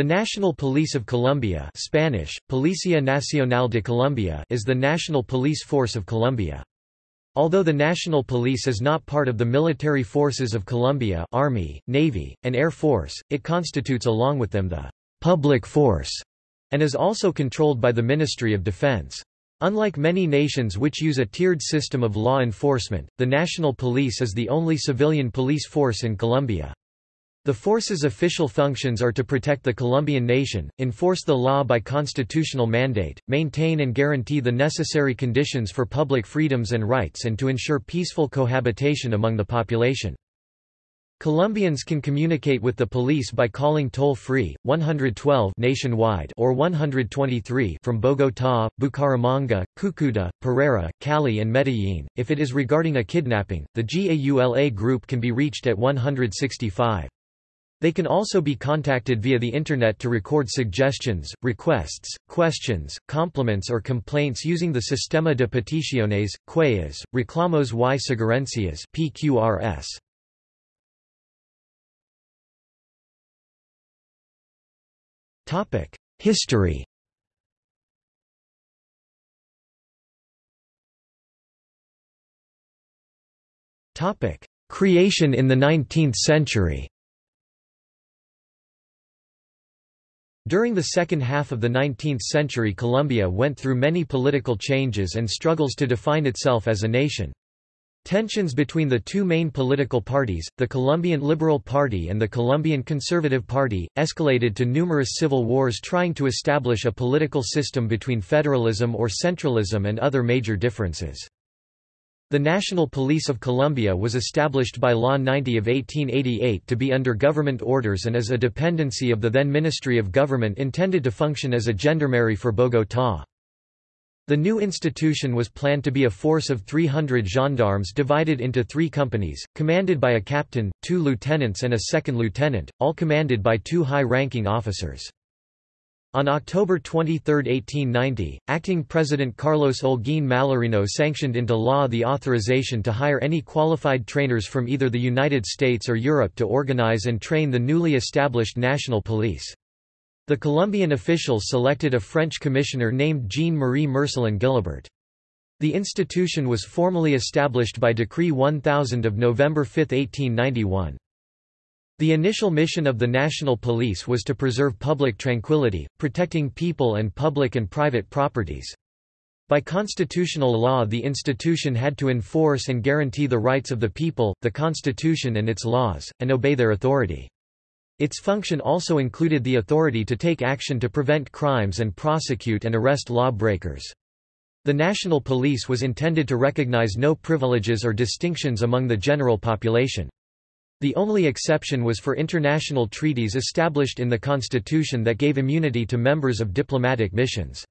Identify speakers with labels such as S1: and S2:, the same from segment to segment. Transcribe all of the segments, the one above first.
S1: The National Police of Colombia Spanish, Policía Nacional de Colombia is the national police force of Colombia. Although the National Police is not part of the military forces of Colombia Army, Navy, and Air Force, it constitutes along with them the «public force» and is also controlled by the Ministry of Defense. Unlike many nations which use a tiered system of law enforcement, the National Police is the only civilian police force in Colombia. The force's official functions are to protect the Colombian nation, enforce the law by constitutional mandate, maintain and guarantee the necessary conditions for public freedoms and rights and to ensure peaceful cohabitation among the population. Colombians can communicate with the police by calling toll-free, 112 nationwide or 123 from Bogotá, Bucaramanga, Cúcuta, Pereira, Cali and Medellín. If it is regarding a kidnapping, the GAULA group can be reached at 165. They can also be contacted via the Internet to record suggestions, requests, questions, compliments or complaints using the Sistema de Peticiones, Quejas, Reclamos y Sugerencias PQRS. History Creation in the 19th century During the second half of the 19th century Colombia went through many political changes and struggles to define itself as a nation. Tensions between the two main political parties, the Colombian Liberal Party and the Colombian Conservative Party, escalated to numerous civil wars trying to establish a political system between federalism or centralism and other major differences. The National Police of Colombia was established by Law 90 of 1888 to be under government orders and as a dependency of the then Ministry of Government intended to function as a gendarmerie for Bogotá. The new institution was planned to be a force of 300 gendarmes divided into three companies, commanded by a captain, two lieutenants and a second lieutenant, all commanded by two high-ranking officers. On October 23, 1890, acting President Carlos Holguín Mallarino sanctioned into law the authorization to hire any qualified trainers from either the United States or Europe to organize and train the newly established national police. The Colombian officials selected a French commissioner named Jean-Marie Mercelin Guilabert. The institution was formally established by Decree 1000 of November 5, 1891. The initial mission of the National Police was to preserve public tranquility, protecting people and public and private properties. By constitutional law the institution had to enforce and guarantee the rights of the people, the constitution and its laws, and obey their authority. Its function also included the authority to take action to prevent crimes and prosecute and arrest lawbreakers. The national police was intended to recognize no privileges or distinctions among the general population. The only exception was for international treaties established in the constitution that gave immunity to members of diplomatic missions.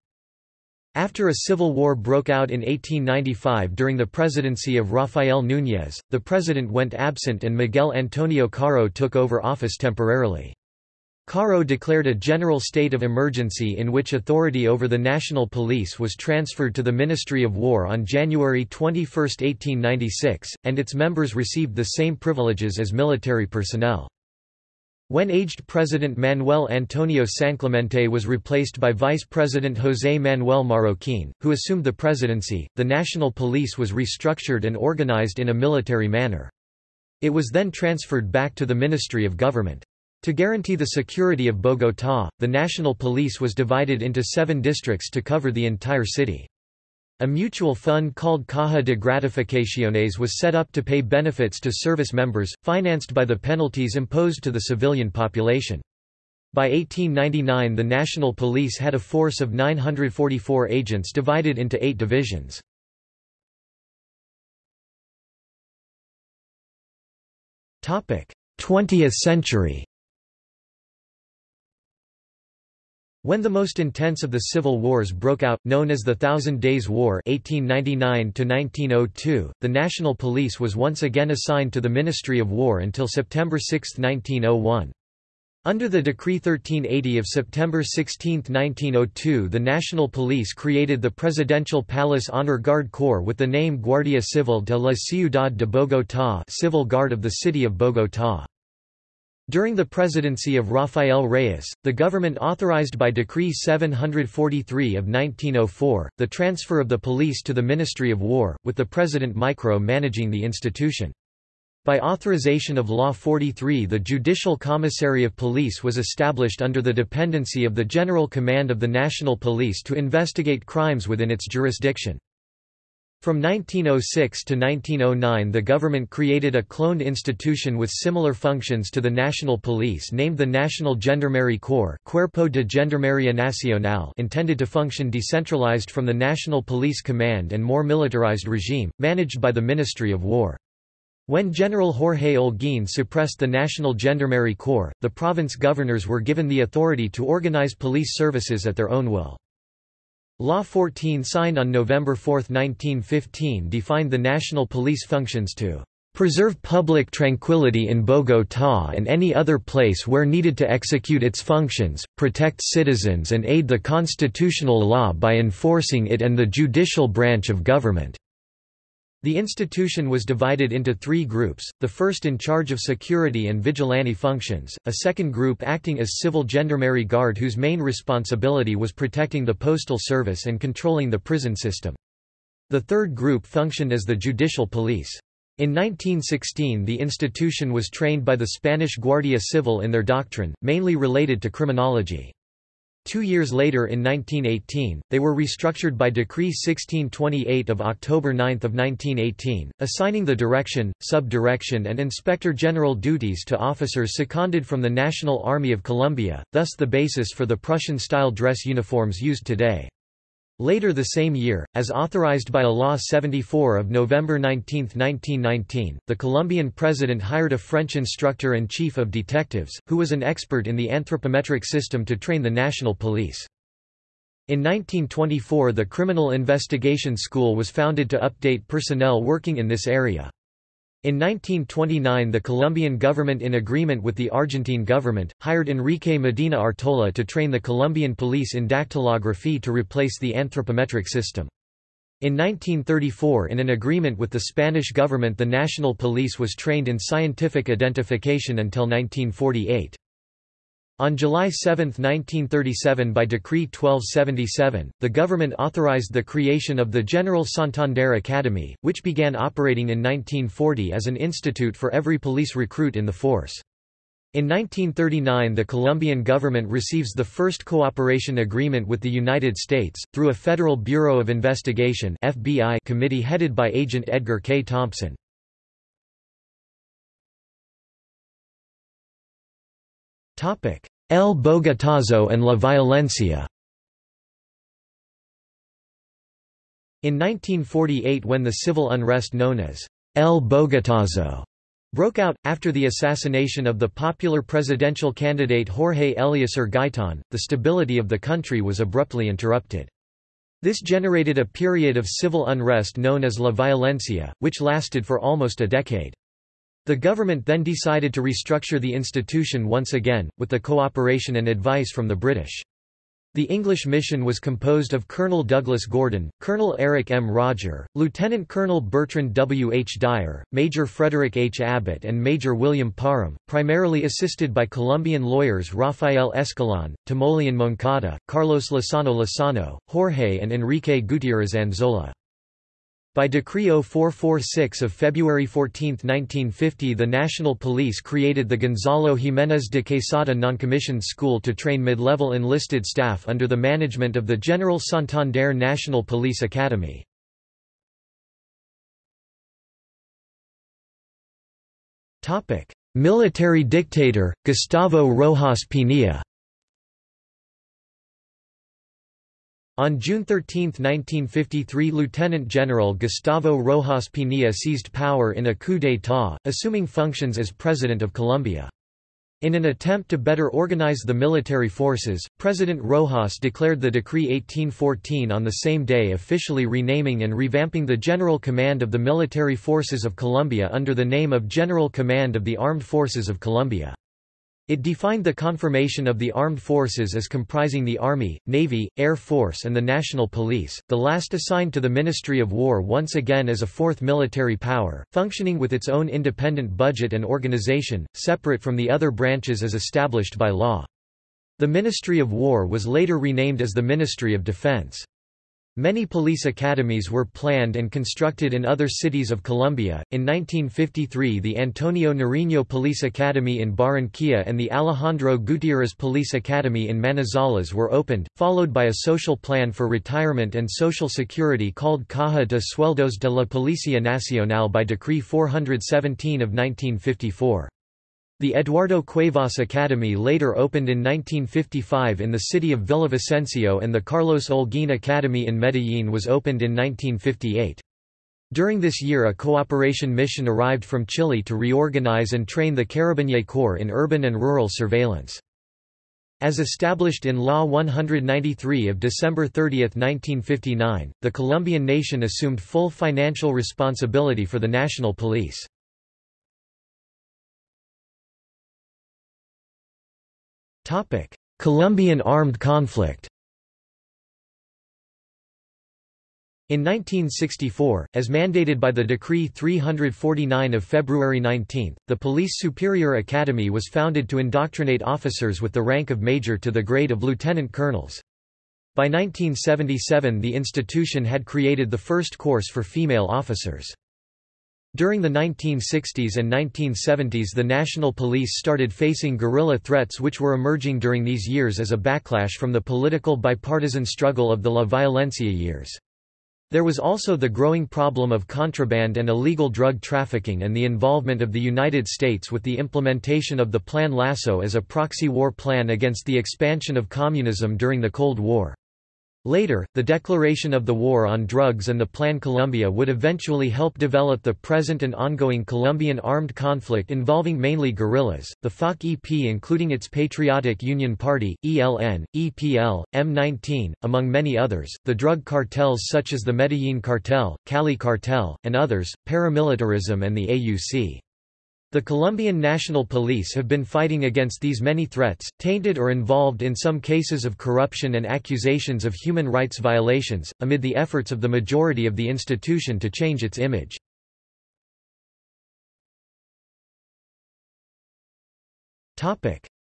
S1: After a civil war broke out in 1895 during the presidency of Rafael Núñez, the president went absent and Miguel Antonio Caro took over office temporarily. Caro declared a general state of emergency in which authority over the national police was transferred to the Ministry of War on January 21, 1896, and its members received the same privileges as military personnel. When aged President Manuel Antonio Sanclemente was replaced by Vice President José Manuel Marroquín, who assumed the presidency, the national police was restructured and organized in a military manner. It was then transferred back to the Ministry of Government. To guarantee the security of Bogotá, the national police was divided into seven districts to cover the entire city. A mutual fund called Caja de Gratificaciones was set up to pay benefits to service members, financed by the penalties imposed to the civilian population. By 1899 the National Police had a force of 944 agents divided into eight divisions. Twentieth century When the most intense of the civil wars broke out, known as the Thousand Days War 1899 the National Police was once again assigned to the Ministry of War until September 6, 1901. Under the Decree 1380 of September 16, 1902 the National Police created the Presidential Palace Honor Guard Corps with the name Guardia Civil de la Ciudad de Bogotá Civil Guard of the City of Bogotá. During the presidency of Rafael Reyes, the government authorized by Decree 743 of 1904, the transfer of the police to the Ministry of War, with the President micro-managing the institution. By authorization of Law 43 the Judicial Commissary of Police was established under the dependency of the General Command of the National Police to investigate crimes within its jurisdiction. From 1906 to 1909 the government created a cloned institution with similar functions to the National Police named the National Gendarmerie Corps Cuerpo de Gendarmería Nacional intended to function decentralized from the National Police Command and more militarized regime, managed by the Ministry of War. When General Jorge Holguín suppressed the National Gendarmerie Corps, the province governors were given the authority to organize police services at their own will. Law 14 signed on November 4, 1915 defined the national police functions to preserve public tranquility in Bogotá and any other place where needed to execute its functions, protect citizens and aid the constitutional law by enforcing it and the judicial branch of government." The institution was divided into three groups, the first in charge of security and vigilante functions, a second group acting as civil gendarmerie guard whose main responsibility was protecting the postal service and controlling the prison system. The third group functioned as the judicial police. In 1916 the institution was trained by the Spanish Guardia Civil in their doctrine, mainly related to criminology. Two years later in 1918, they were restructured by Decree 1628 of October 9 of 1918, assigning the direction, sub-direction and inspector general duties to officers seconded from the National Army of Colombia, thus the basis for the Prussian-style dress uniforms used today. Later the same year, as authorized by a Law 74 of November 19, 1919, the Colombian president hired a French instructor and chief of detectives, who was an expert in the anthropometric system to train the national police. In 1924 the Criminal Investigation School was founded to update personnel working in this area. In 1929 the Colombian government in agreement with the Argentine government, hired Enrique Medina Artola to train the Colombian police in dactylography to replace the anthropometric system. In 1934 in an agreement with the Spanish government the national police was trained in scientific identification until 1948. On July 7, 1937 by Decree 1277, the government authorized the creation of the General Santander Academy, which began operating in 1940 as an institute for every police recruit in the force. In 1939 the Colombian government receives the first cooperation agreement with the United States, through a Federal Bureau of Investigation FBI committee headed by Agent Edgar K. Thompson. El Bogotazo and La Violencia In 1948 when the civil unrest known as El Bogotazo broke out, after the assassination of the popular presidential candidate Jorge Eliécer Gaitan, the stability of the country was abruptly interrupted. This generated a period of civil unrest known as La Violencia, which lasted for almost a decade. The government then decided to restructure the institution once again, with the cooperation and advice from the British. The English mission was composed of Colonel Douglas Gordon, Colonel Eric M. Roger, Lieutenant Colonel Bertrand W. H. Dyer, Major Frederick H. Abbott and Major William Parham, primarily assisted by Colombian lawyers Rafael Escalon, Timoleon Moncada, Carlos Lozano Lozano, Jorge and Enrique Gutiérrez Anzola. By Decree 0446 of February 14, 1950 the National Police created the Gonzalo Jiménez de Quesada noncommissioned school to train mid-level enlisted staff under the management of the General Santander National Police Academy. Military dictator, Gustavo Rojas Pinilla On June 13, 1953 Lieutenant General Gustavo Rojas Pinilla seized power in a coup d'état, assuming functions as President of Colombia. In an attempt to better organize the military forces, President Rojas declared the Decree 1814 on the same day officially renaming and revamping the General Command of the Military Forces of Colombia under the name of General Command of the Armed Forces of Colombia. It defined the conformation of the armed forces as comprising the Army, Navy, Air Force and the National Police, the last assigned to the Ministry of War once again as a fourth military power, functioning with its own independent budget and organization, separate from the other branches as established by law. The Ministry of War was later renamed as the Ministry of Defense. Many police academies were planned and constructed in other cities of Colombia. In 1953, the Antonio Nariño Police Academy in Barranquilla and the Alejandro Gutierrez Police Academy in Manizales were opened, followed by a social plan for retirement and social security called Caja de Sueldos de la Policía Nacional by Decree 417 of 1954. The Eduardo Cuevas Academy later opened in 1955 in the city of Villavicencio and the Carlos Holguín Academy in Medellín was opened in 1958. During this year a cooperation mission arrived from Chile to reorganize and train the Carabinier Corps in urban and rural surveillance. As established in Law 193 of December 30, 1959, the Colombian nation assumed full financial responsibility for the national police. Colombian armed conflict In 1964, as mandated by the Decree 349 of February 19, the Police Superior Academy was founded to indoctrinate officers with the rank of major to the grade of lieutenant colonels. By 1977 the institution had created the first course for female officers. During the 1960s and 1970s the National Police started facing guerrilla threats which were emerging during these years as a backlash from the political bipartisan struggle of the La Violencia years. There was also the growing problem of contraband and illegal drug trafficking and the involvement of the United States with the implementation of the Plan Lasso as a proxy war plan against the expansion of communism during the Cold War. Later, the declaration of the war on drugs and the Plan Colombia would eventually help develop the present and ongoing Colombian armed conflict involving mainly guerrillas, the FARC-EP including its Patriotic Union Party, ELN, EPL, M19, among many others, the drug cartels such as the Medellin Cartel, Cali Cartel, and others, paramilitarism and the AUC. The Colombian National Police have been fighting against these many threats, tainted or involved in some cases of corruption and accusations of human rights violations, amid the efforts of the majority of the institution to change its image.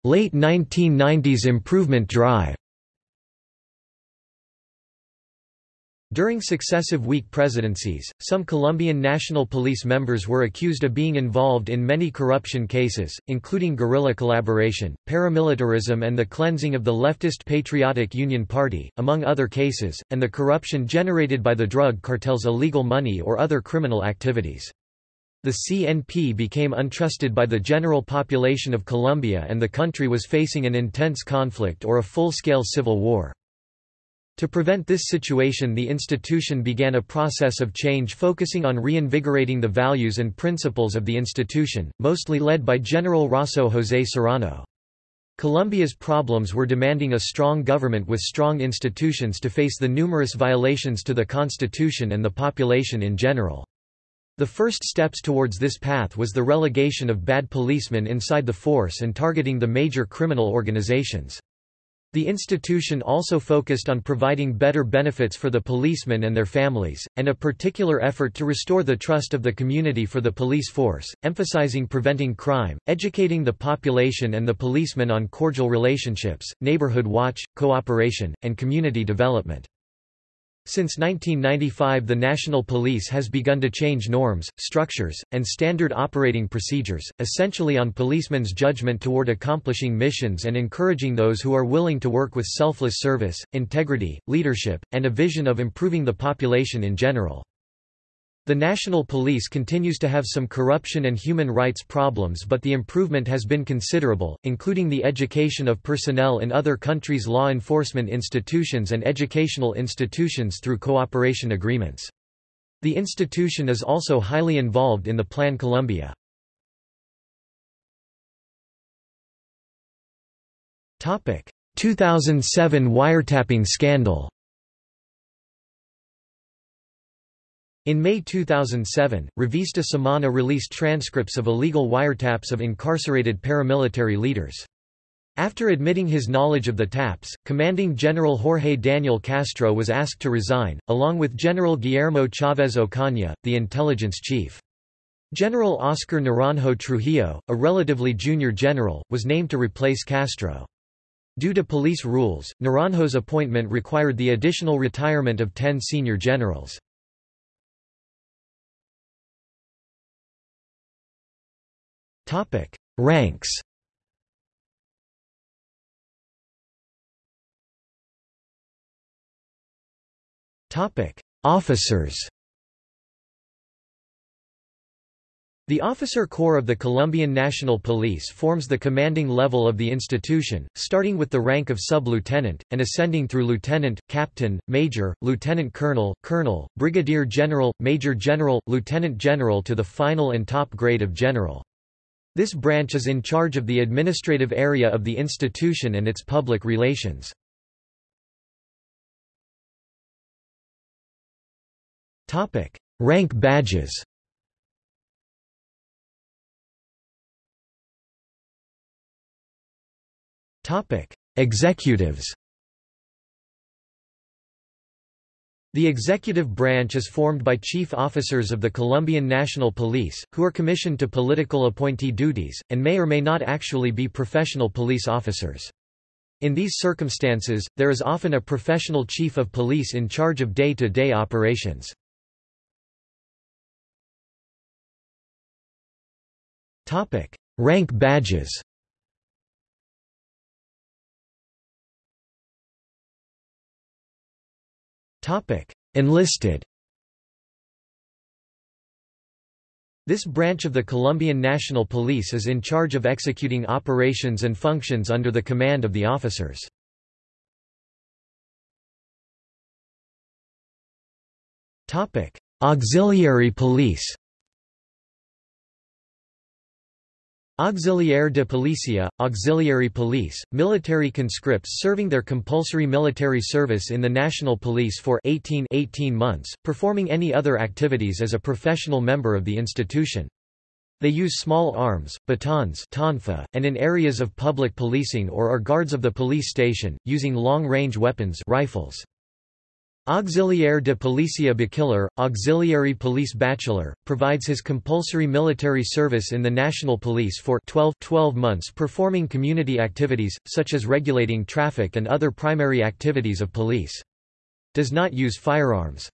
S1: Late 1990s improvement drive During successive weak presidencies, some Colombian National Police members were accused of being involved in many corruption cases, including guerrilla collaboration, paramilitarism and the cleansing of the leftist Patriotic Union Party, among other cases, and the corruption generated by the drug cartel's illegal money or other criminal activities. The CNP became untrusted by the general population of Colombia and the country was facing an intense conflict or a full-scale civil war. To prevent this situation the institution began a process of change focusing on reinvigorating the values and principles of the institution, mostly led by General Rosso José Serrano. Colombia's problems were demanding a strong government with strong institutions to face the numerous violations to the constitution and the population in general. The first steps towards this path was the relegation of bad policemen inside the force and targeting the major criminal organizations. The institution also focused on providing better benefits for the policemen and their families, and a particular effort to restore the trust of the community for the police force, emphasizing preventing crime, educating the population and the policemen on cordial relationships, neighborhood watch, cooperation, and community development. Since 1995 the National Police has begun to change norms, structures, and standard operating procedures, essentially on policemen's judgment toward accomplishing missions and encouraging those who are willing to work with selfless service, integrity, leadership, and a vision of improving the population in general. The National Police continues to have some corruption and human rights problems but the improvement has been considerable, including the education of personnel in other countries' law enforcement institutions and educational institutions through cooperation agreements. The institution is also highly involved in the Plan Colombia. Topic: 2007 wiretapping scandal In May 2007, Revista Semana released transcripts of illegal wiretaps of incarcerated paramilitary leaders. After admitting his knowledge of the TAPS, commanding General Jorge Daniel Castro was asked to resign, along with General Guillermo Chavez Ocaña, the intelligence chief. General Oscar Naranjo Trujillo, a relatively junior general, was named to replace Castro. Due to police rules, Naranjo's appointment required the additional retirement of ten senior generals. Ranks. Topic: Officers. The officer corps of the Colombian National Police forms the commanding level of the institution, starting with the rank of sub-lieutenant, and ascending through lieutenant, captain, major, lieutenant colonel, colonel, brigadier general, major general, lieutenant general to the final and top grade of general. This branch is in charge of the administrative area of the institution and its public relations. Rank badges. Executives. The executive branch is formed by chief officers of the Colombian National Police, who are commissioned to political appointee duties, and may or may not actually be professional police officers. In these circumstances, there is often a professional chief of police in charge of day-to-day -day operations. Rank badges. Enlisted. This branch of the Colombian National Police is in charge of executing operations and functions under the command of the officers. Auxiliary police Auxiliar de Policia, auxiliary police, military conscripts serving their compulsory military service in the national police for 18, 18 months, performing any other activities as a professional member of the institution. They use small arms, batons tonfa, and in areas of public policing or are guards of the police station, using long-range weapons rifles. Auxiliar de Policia Bachiller, Auxiliary Police Bachelor, provides his compulsory military service in the National Police for 12, 12 months performing community activities, such as regulating traffic and other primary activities of police. Does not use firearms.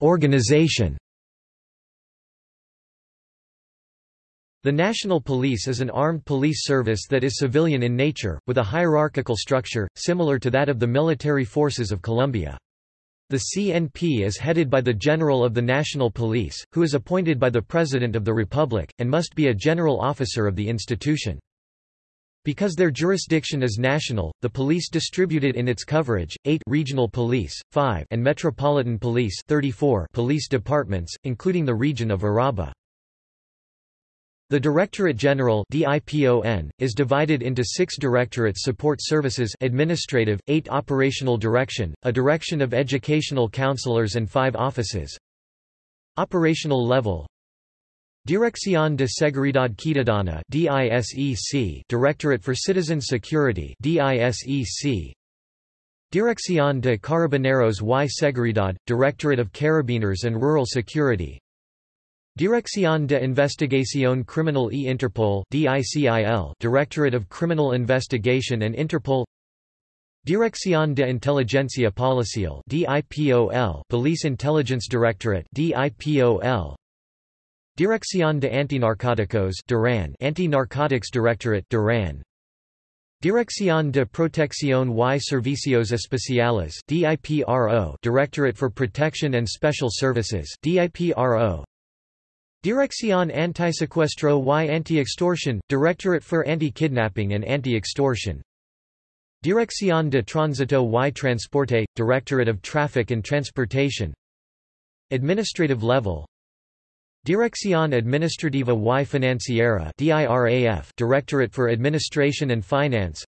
S1: Organization The National Police is an armed police service that is civilian in nature, with a hierarchical structure, similar to that of the military forces of Colombia. The CNP is headed by the General of the National Police, who is appointed by the President of the Republic, and must be a general officer of the institution. Because their jurisdiction is national, the police distributed in its coverage, 8 regional police, 5 and metropolitan police 34 police departments, including the region of Urabá. The Directorate General is divided into six directorates support services administrative, eight operational direction, a direction of educational counselors and five offices. Operational level Dirección de Seguridad Ciudadana Directorate for Citizen Security Dirección de Carabineros y Seguridad, Directorate of Carabiners and Rural Security Dirección de Investigación Criminal e Interpol DICIL Directorate of Criminal Investigation and Interpol. Dirección de Inteligencia Policial DIPOL Police Intelligence Directorate DIPOL Dirección de Antinarcóticos DIRAN Anti-Narcotics Directorate DIRAN. Dirección de Protección y Servicios Especiales DIPRO Directorate for Protection and Special Services DIPRO Dirección Antisecuestro y Anti-Extortion, Directorate for Anti-Kidnapping and Anti-Extortion. Dirección de Tránsito y Transporte, Directorate of Traffic and Transportation. Administrative level. Dirección Administrativa y Financiera DIRAF Directorate for Administration and Finance.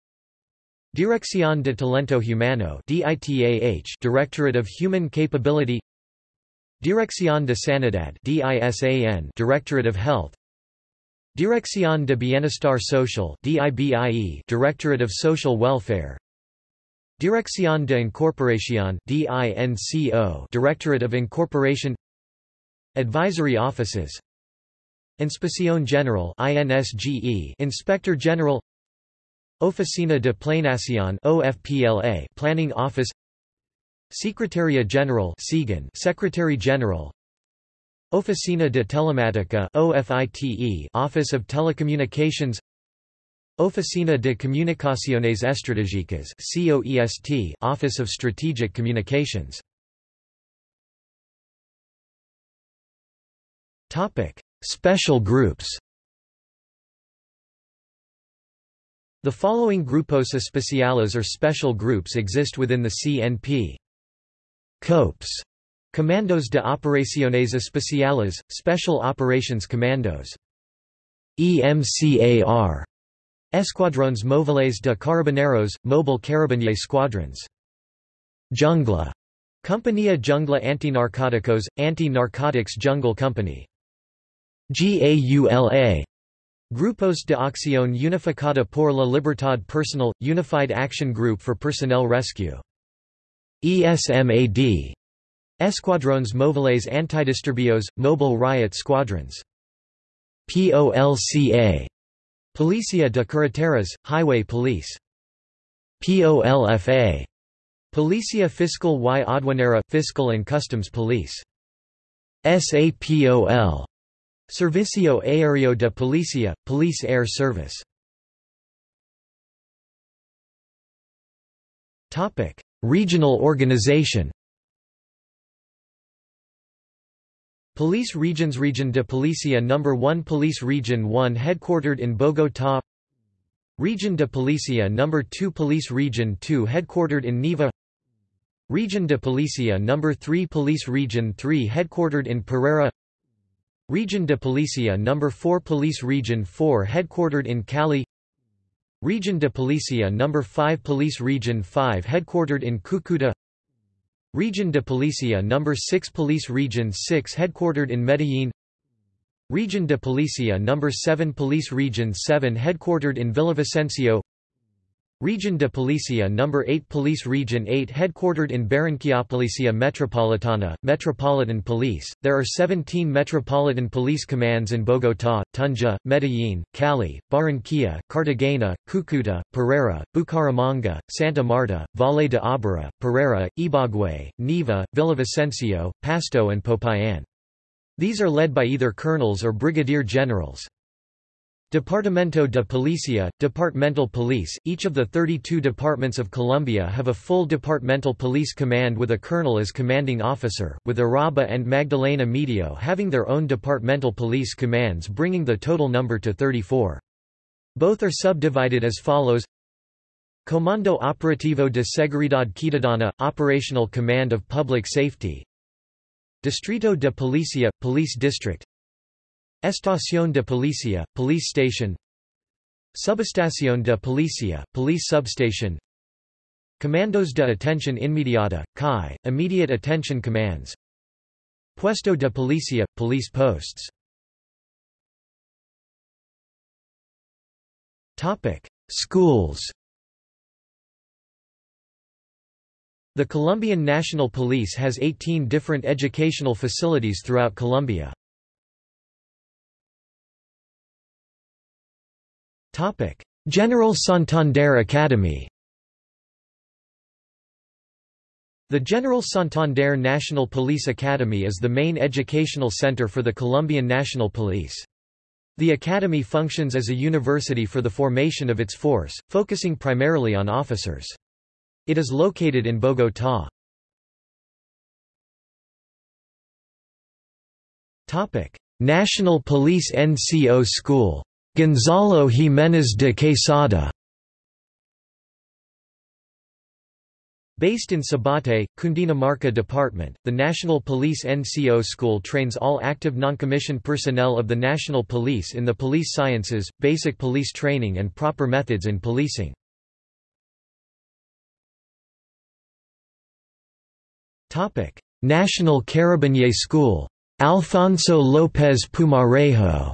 S1: Dirección de Talento Humano DITAH Directorate of Human Capability Dirección de Sanidad Directorate of Health. Dirección de Bienestar Social Directorate of Social Welfare. Dirección de Incorporación Directorate of Incorporation. Advisory Offices. Inspección General Inspector General. Oficina de Planeación OFPLA Planning Office Secretaria General Secretary General Oficina de Telemática OFITE Office of Telecommunications Oficina de Comunicaciones Estratégicas COEST Office of Strategic Communications Topic Special groups The following grupos especiales or special groups exist within the CNP. COPS Comandos de Operaciones Especiales, Special Operations Commandos. EMCAR Escuadrones Móviles de Carabineros, Mobile Carabinier Squadrons. Jungla Compañía Jungla Antinarcóticos, Anti-Narcotics Jungle Company. GAULA Grupos de Acción Unificada por la Libertad Personal – Unified Action Group for Personnel Rescue ESMAD Escuadrones Móviles Antidisturbios, Mobile Riot Squadrons. POLCA Policia de Carreteras, Highway Police. POLFA Policia Fiscal y Aduanera Fiscal and Customs Police. SAPOL Servicio Aéreo de Policía, Police Air Service. Topic: Regional organization Police Regions Region de Policía No. 1 Police Region 1 headquartered in Bogotá Region de Policía No. 2 Police Region 2 headquartered in Neiva Region de Policía No. 3 Police Region 3 headquartered in Pereira Region de Policía No. 4 Police Region 4 headquartered in Cali Region de Policía No. 5 Police Region 5 headquartered in Cúcuta Region de Policía No. 6 Police Region 6 headquartered in Medellín Region de Policía No. 7 Police Region 7 headquartered in Villavicencio Region de Policía No. 8 Police Region 8 headquartered in Barranquilla Policía Metropolitana, Metropolitan Police. There are 17 Metropolitan Police Commands in Bogotá, Tunja, Medellín, Cali, Barranquilla, Cartagena, Cúcuta, Pereira, Bucaramanga, Santa Marta, Valle de Aburrá, Pereira, Ibagué, Neiva, Villavicencio, Pasto and Popayán. These are led by either colonels or brigadier generals. Departamento de Policía, departmental police, each of the 32 departments of Colombia have a full departmental police command with a colonel as commanding officer, with Urabá and Magdalena Medio having their own departmental police commands bringing the total number to 34. Both are subdivided as follows. Comando Operativo de Seguridad Ciudadana – Operational Command of Public Safety. Distrito de Policía – Police District Estación de Policía, Police Station. Subestación de Policía, Police Substation. Comandos de Atención Inmediata, CAI, Immediate Attention Commands. Puesto de Policía, Police Posts. Schools. The Colombian National Police has 18 different educational facilities throughout Colombia. General Santander Academy The General Santander National Police Academy is the main educational center for the Colombian National Police. The academy functions as a university for the formation of its force, focusing primarily on officers. It is located in Bogotá. National Police NCO School Gonzalo Jiménez de Quesada Based in Sibaté, Cundinamarca Department, the National Police NCO School trains all active noncommissioned personnel of the National Police in the police sciences, basic police training and proper methods in policing. National Carabinier School. Alfonso López Pumarejo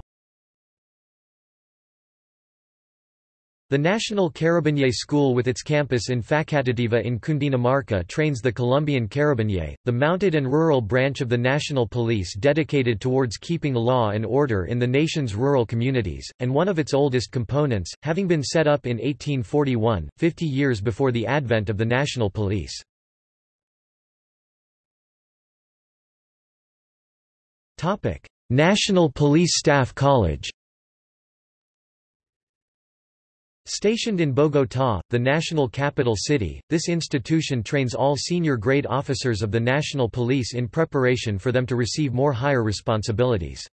S1: The National Carabinier School with its campus in Facatativá in Cundinamarca trains the Colombian Carabinier, the mounted and rural branch of the national police dedicated towards keeping law and order in the nation's rural communities, and one of its oldest components, having been set up in 1841, 50 years before the advent of the national police. National Police Staff College Stationed in Bogotá, the national capital city, this institution trains all senior grade officers of the national police in preparation for them to receive more higher responsibilities.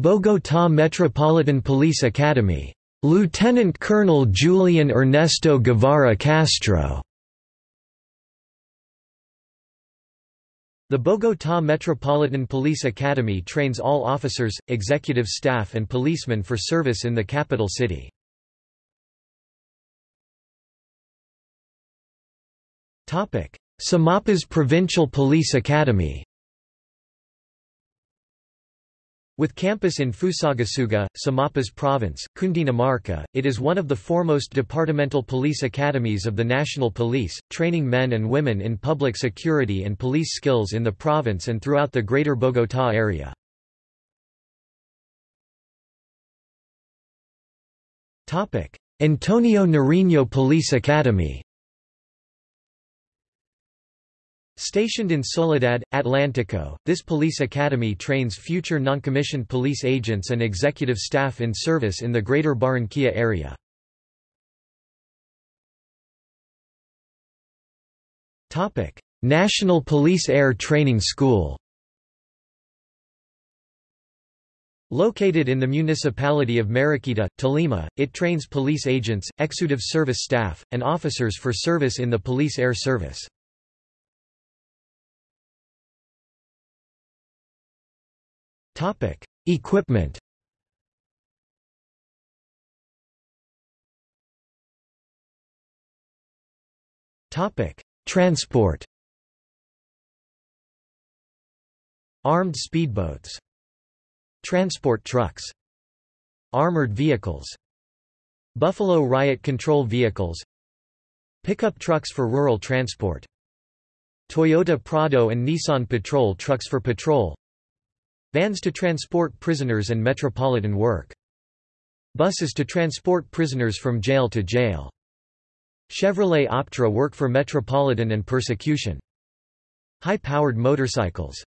S1: Bogotá Metropolitan Police Academy. Lieutenant Colonel Julian Ernesto Guevara Castro The Bogotá Metropolitan Police Academy trains all officers, executive staff and policemen for service in the capital city. Sumapaz Provincial Police Academy With campus in Fusagasugá, Sumapaz Province, Cundinamarca, it is one of the foremost departmental police academies of the national police, training men and women in public security and police skills in the province and throughout the greater Bogotá area. Antonio Nariño Police Academy Stationed in Soledad, Atlántico, this police academy trains future noncommissioned police agents and executive staff in service in the greater Barranquilla area. National Police Air Training School Located in the municipality of Mariquita, Tolima, it trains police agents, executive service staff, and officers for service in the police air service. Topic: Equipment. Topic: Transport. Armed speedboats. Transport trucks. Armored vehicles. Buffalo riot control vehicles. Pickup trucks for rural transport. Toyota Prado and Nissan Patrol trucks for patrol. Vans to transport prisoners and metropolitan work. Buses to transport prisoners from jail to jail. Chevrolet Optra work for metropolitan and persecution. High-powered motorcycles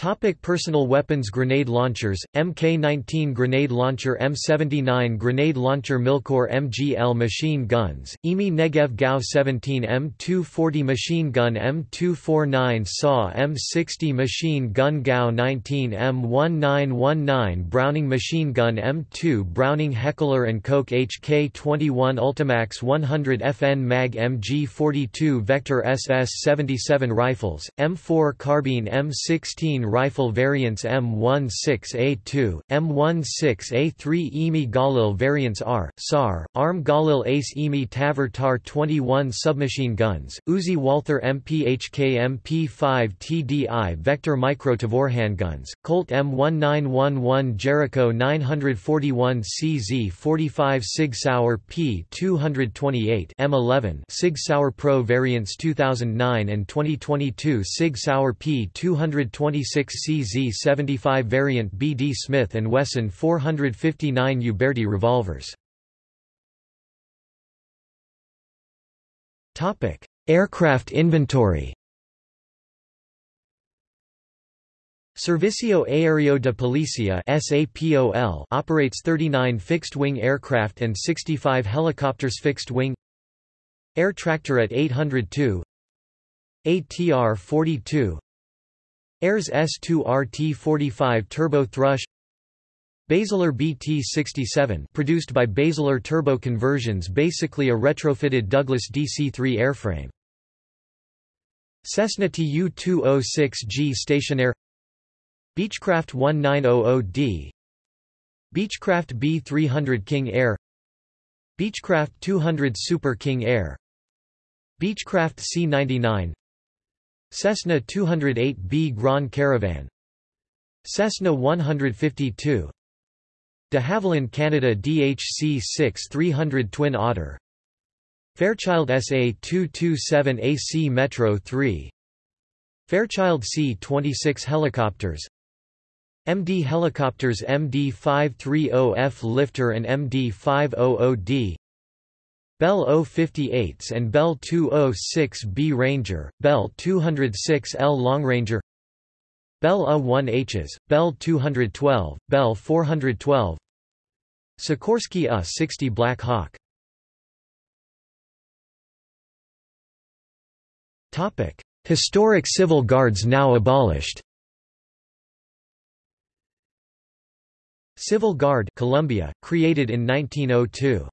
S1: Topic personal weapons Grenade launchers, Mk-19 grenade launcher M79 grenade launcher Milkor MGL machine guns, IMI Negev Gau-17 M240 machine gun M249 SAW M60 machine gun Gau-19 M1919 Browning machine gun M2 Browning Heckler & Koch HK-21 Ultimax 100 FN MAG MG-42 Vector SS-77 rifles, M4 carbine M16 rifle variants M16A2, M16A3 IMI Galil variants R, SAR, ARM Galil Ace IMI Tavor TAR 21 submachine guns, Uzi Walther MPHK MP5 TDI Vector Micro Tavor handguns, Colt M1911 Jericho 941 CZ 45 Sig Sauer P228 M11 Sig Sauer Pro variants 2009 and 2022 Sig Sauer P226 CZ75 variant BD Smith & Wesson 459 Uberti revolvers. Aircraft inventory. Servicio Aéreo de Policía SAPOL operates 39 fixed-wing aircraft and 65 helicopters fixed-wing Air Tractor at 802 ATR-42 Ayres S2RT45 Turbo Thrush. Basler BT-67 produced by Basler Turbo Conversions basically a retrofitted Douglas DC-3 airframe. Cessna Tu-206G Stationair Beechcraft 1900D Beechcraft B300 King Air. Beechcraft 200 Super King Air. Beechcraft C-99 Cessna 208B Grand Caravan. Cessna 152 De Havilland Canada DHC-6 300 Twin Otter. Fairchild SA-227 AC Metro 3 Fairchild C-26 helicopters. MD helicopters MD-530F Lifter and MD-500D Bell 058s and Bell 206B Ranger, Bell 206L Long Ranger Bell UH-1Hs, Bell 212, Bell 412 Sikorsky UH-60 Black Hawk. Historic civil guards now abolished. Civil Guard Colombia, created in 1902